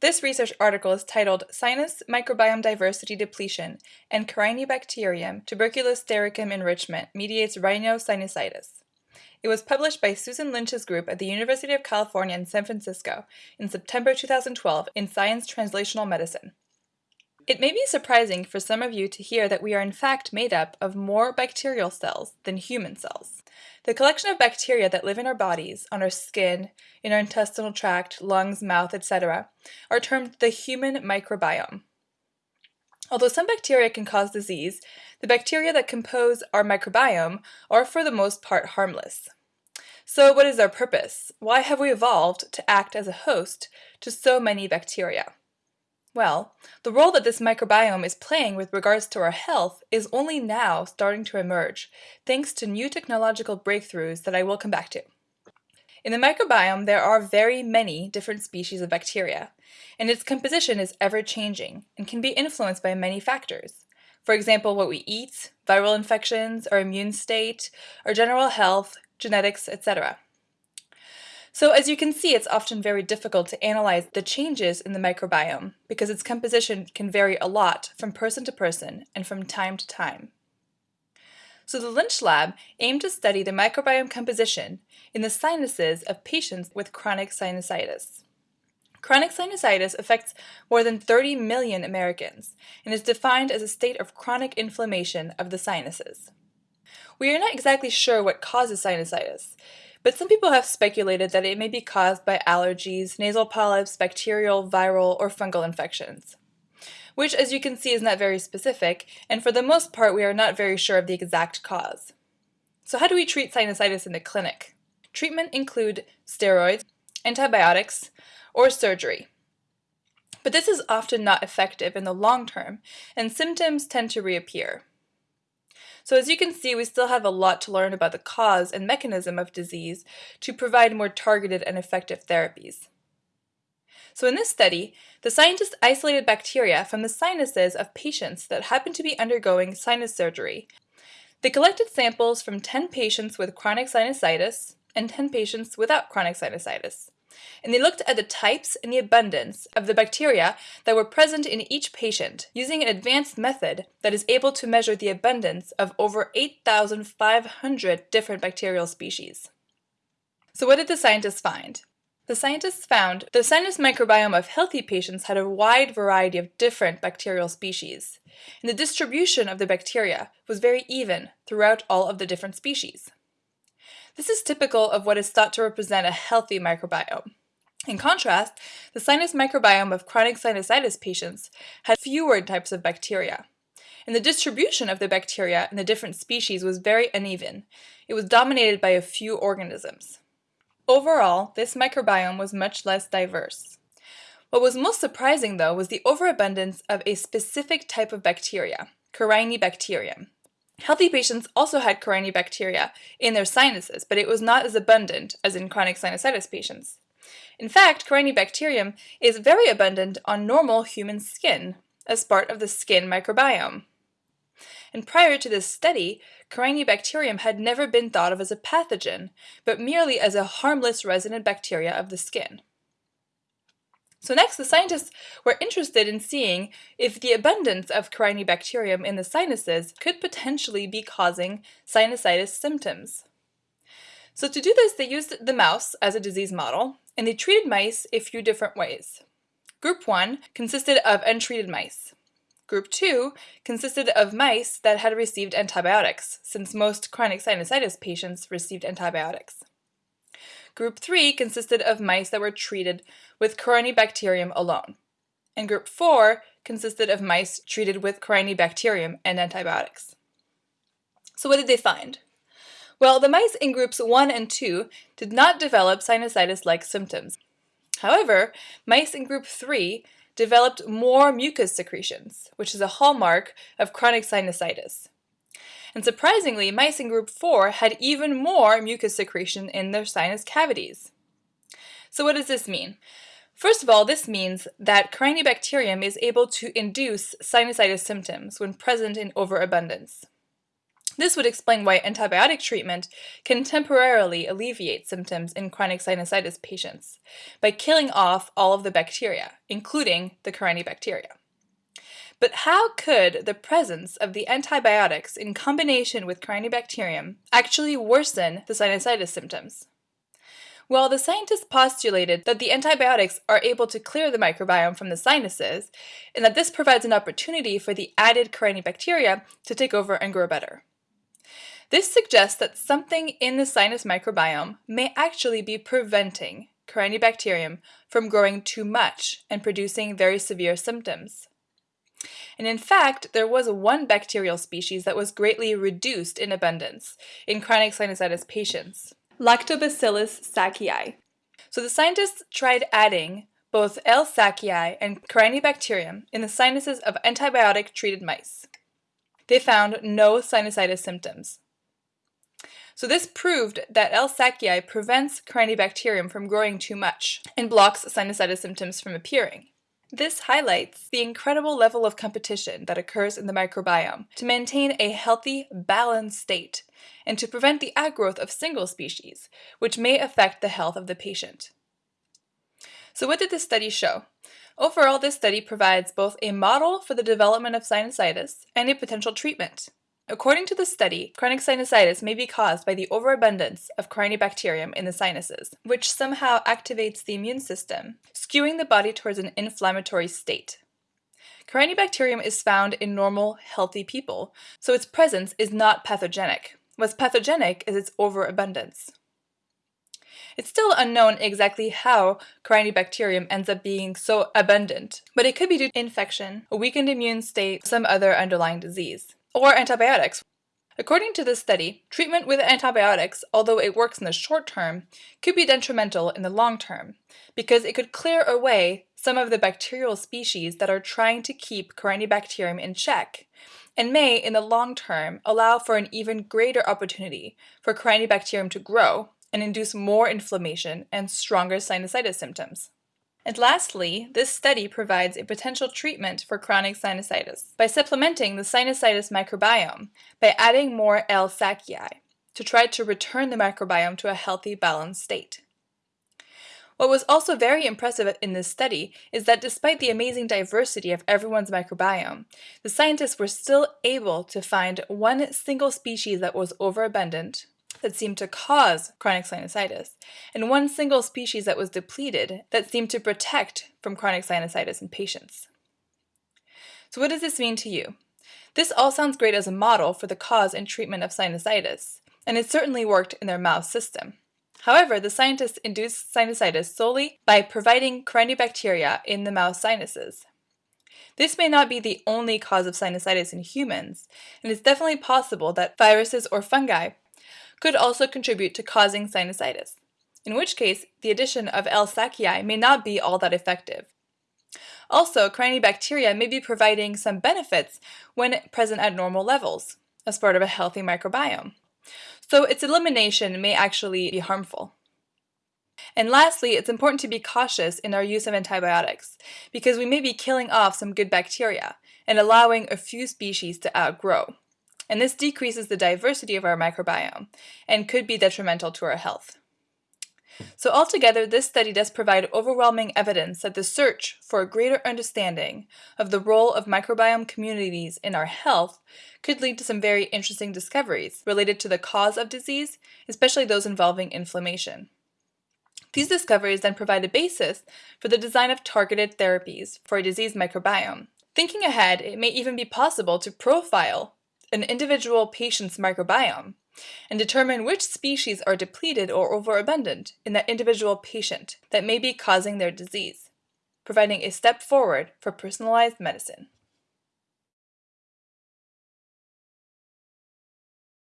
This research article is titled Sinus Microbiome Diversity Depletion and Corynebacterium tuberculostearicum Enrichment Mediates Rhinosinusitis. It was published by Susan Lynch's group at the University of California in San Francisco in September 2012 in Science Translational Medicine. It may be surprising for some of you to hear that we are in fact made up of more bacterial cells than human cells. The collection of bacteria that live in our bodies, on our skin, in our intestinal tract, lungs, mouth, etc., are termed the human microbiome. Although some bacteria can cause disease, the bacteria that compose our microbiome are for the most part harmless. So what is our purpose? Why have we evolved to act as a host to so many bacteria? Well, the role that this microbiome is playing with regards to our health is only now starting to emerge, thanks to new technological breakthroughs that I will come back to. In the microbiome, there are very many different species of bacteria, and its composition is ever-changing and can be influenced by many factors. For example, what we eat, viral infections, our immune state, our general health, genetics, etc. So as you can see, it's often very difficult to analyze the changes in the microbiome because its composition can vary a lot from person to person and from time to time. So the Lynch Lab aimed to study the microbiome composition in the sinuses of patients with chronic sinusitis. Chronic sinusitis affects more than 30 million Americans and is defined as a state of chronic inflammation of the sinuses. We are not exactly sure what causes sinusitis, but some people have speculated that it may be caused by allergies, nasal polyps, bacterial, viral, or fungal infections. Which, as you can see, is not very specific, and for the most part we are not very sure of the exact cause. So how do we treat sinusitis in the clinic? Treatment include steroids, antibiotics, or surgery. But this is often not effective in the long term, and symptoms tend to reappear. So as you can see, we still have a lot to learn about the cause and mechanism of disease to provide more targeted and effective therapies. So in this study, the scientists isolated bacteria from the sinuses of patients that happened to be undergoing sinus surgery. They collected samples from 10 patients with chronic sinusitis and 10 patients without chronic sinusitis and they looked at the types and the abundance of the bacteria that were present in each patient using an advanced method that is able to measure the abundance of over 8,500 different bacterial species. So what did the scientists find? The scientists found the sinus microbiome of healthy patients had a wide variety of different bacterial species, and the distribution of the bacteria was very even throughout all of the different species. This is typical of what is thought to represent a healthy microbiome. In contrast, the sinus microbiome of chronic sinusitis patients had fewer types of bacteria. And the distribution of the bacteria in the different species was very uneven. It was dominated by a few organisms. Overall, this microbiome was much less diverse. What was most surprising, though, was the overabundance of a specific type of bacteria, Corynebacterium. Healthy patients also had Corynebacteria in their sinuses, but it was not as abundant as in chronic sinusitis patients. In fact, Corynebacterium is very abundant on normal human skin as part of the skin microbiome. And prior to this study, Corynebacterium had never been thought of as a pathogen, but merely as a harmless resident bacteria of the skin. So next, the scientists were interested in seeing if the abundance of Corynebacterium in the sinuses could potentially be causing sinusitis symptoms. So to do this, they used the mouse as a disease model, and they treated mice a few different ways. Group 1 consisted of untreated mice. Group 2 consisted of mice that had received antibiotics, since most chronic sinusitis patients received antibiotics. Group 3 consisted of mice that were treated with Corynebacterium alone. And Group 4 consisted of mice treated with Corynebacterium and antibiotics. So what did they find? Well, the mice in groups 1 and 2 did not develop sinusitis-like symptoms. However, mice in group 3 developed more mucus secretions, which is a hallmark of chronic sinusitis. And surprisingly, mice in group 4 had even more mucus secretion in their sinus cavities. So what does this mean? First of all, this means that Corynebacterium is able to induce sinusitis symptoms when present in overabundance. This would explain why antibiotic treatment can temporarily alleviate symptoms in chronic sinusitis patients by killing off all of the bacteria, including the Corynebacteria. But how could the presence of the antibiotics in combination with Corynebacterium actually worsen the sinusitis symptoms? Well, the scientists postulated that the antibiotics are able to clear the microbiome from the sinuses, and that this provides an opportunity for the added Corynebacteria to take over and grow better. This suggests that something in the sinus microbiome may actually be preventing Corynebacterium from growing too much and producing very severe symptoms. And in fact, there was one bacterial species that was greatly reduced in abundance in chronic sinusitis patients. Lactobacillus sakei. So the scientists tried adding both L. sakei and Corynebacterium in the sinuses of antibiotic-treated mice. They found no sinusitis symptoms. So this proved that L. sakei prevents Corynebacterium from growing too much and blocks sinusitis symptoms from appearing. This highlights the incredible level of competition that occurs in the microbiome to maintain a healthy, balanced state and to prevent the outgrowth of single species, which may affect the health of the patient. So what did this study show? Overall, this study provides both a model for the development of sinusitis and a potential treatment. According to the study, chronic sinusitis may be caused by the overabundance of Corynebacterium in the sinuses, which somehow activates the immune system, skewing the body towards an inflammatory state. Corynebacterium is found in normal, healthy people, so its presence is not pathogenic. What's pathogenic is its overabundance. It's still unknown exactly how Corynebacterium ends up being so abundant, but it could be due to infection, a weakened immune state, some other underlying disease or antibiotics. According to this study, treatment with antibiotics, although it works in the short term, could be detrimental in the long term because it could clear away some of the bacterial species that are trying to keep Corynebacterium in check and may, in the long term, allow for an even greater opportunity for Corynebacterium to grow and induce more inflammation and stronger sinusitis symptoms. And lastly, this study provides a potential treatment for chronic sinusitis by supplementing the sinusitis microbiome by adding more L. sakei to try to return the microbiome to a healthy, balanced state. What was also very impressive in this study is that despite the amazing diversity of everyone's microbiome, the scientists were still able to find one single species that was overabundant, that seemed to cause chronic sinusitis, and one single species that was depleted that seemed to protect from chronic sinusitis in patients. So what does this mean to you? This all sounds great as a model for the cause and treatment of sinusitis, and it certainly worked in their mouse system. However, the scientists induced sinusitis solely by providing Corynebacteria in the mouse sinuses. This may not be the only cause of sinusitis in humans, and it's definitely possible that viruses or fungi could also contribute to causing sinusitis, in which case the addition of L. sakei may not be all that effective. Also, Corynebacteria may be providing some benefits when present at normal levels, as part of a healthy microbiome. So its elimination may actually be harmful. And lastly, it's important to be cautious in our use of antibiotics, because we may be killing off some good bacteria and allowing a few species to outgrow and this decreases the diversity of our microbiome and could be detrimental to our health. So altogether, this study does provide overwhelming evidence that the search for a greater understanding of the role of microbiome communities in our health could lead to some very interesting discoveries related to the cause of disease, especially those involving inflammation. These discoveries then provide a basis for the design of targeted therapies for a diseased microbiome. Thinking ahead, it may even be possible to profile an individual patient's microbiome and determine which species are depleted or overabundant in that individual patient that may be causing their disease, providing a step forward for personalized medicine.